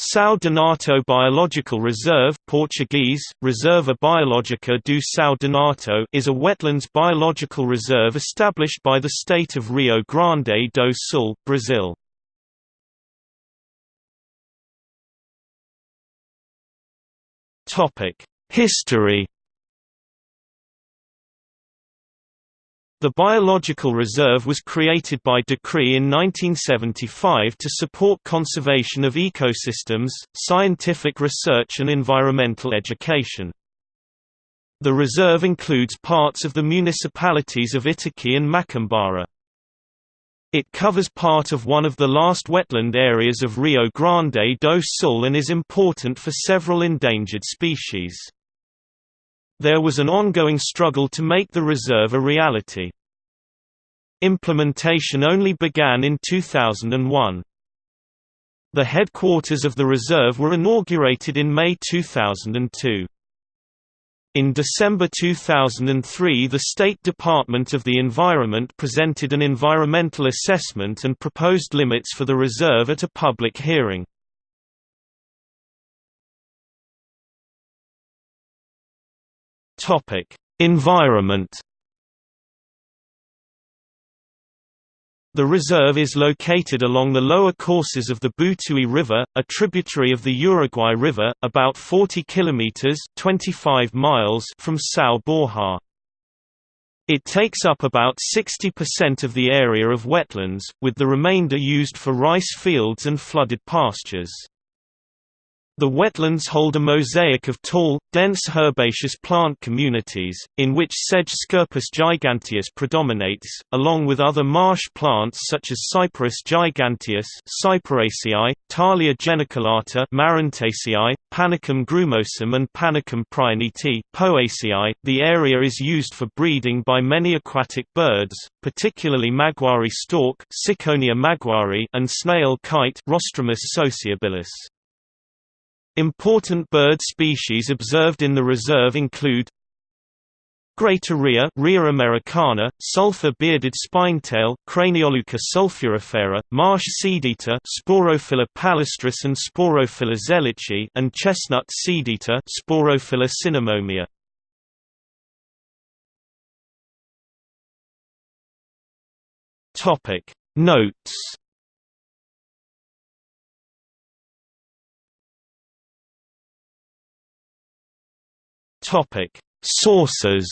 São Donato Biological Reserve Portuguese, Reserva Biológica do São Donato is a wetlands biological reserve established by the state of Rio Grande do Sul, Brazil. History The biological reserve was created by decree in 1975 to support conservation of ecosystems, scientific research and environmental education. The reserve includes parts of the municipalities of Itaqui and Macambara. It covers part of one of the last wetland areas of Rio Grande do Sul and is important for several endangered species. There was an ongoing struggle to make the reserve a reality. Implementation only began in 2001. The headquarters of the reserve were inaugurated in May 2002. In December 2003 the State Department of the Environment presented an environmental assessment and proposed limits for the reserve at a public hearing. Topic: Environment. The reserve is located along the lower courses of the Butuí River, a tributary of the Uruguay River, about 40 kilometers (25 miles) from São Borja. It takes up about 60% of the area of wetlands, with the remainder used for rice fields and flooded pastures. The wetlands hold a mosaic of tall, dense herbaceous plant communities, in which sedge Scirpus giganteus predominates, along with other marsh plants such as Cyperus giganteus Cyperaceae, Thalia geniculata Marantaceae, Panicum grumosum and Panicum prionitis Poaceae. .The area is used for breeding by many aquatic birds, particularly maguari stork Ciconia maguari and snail kite Rostrhamus sociabilis. Important bird species observed in the reserve include Greater rhea Rhea americana, sulfur-bearded spinetail Cranioleuca sulphurifera, marsh seedeater Sporophila palustris and Sporophila zelichi and chestnut seedeater Sporophila cinnamomea. Topic Notes Topic: Sources.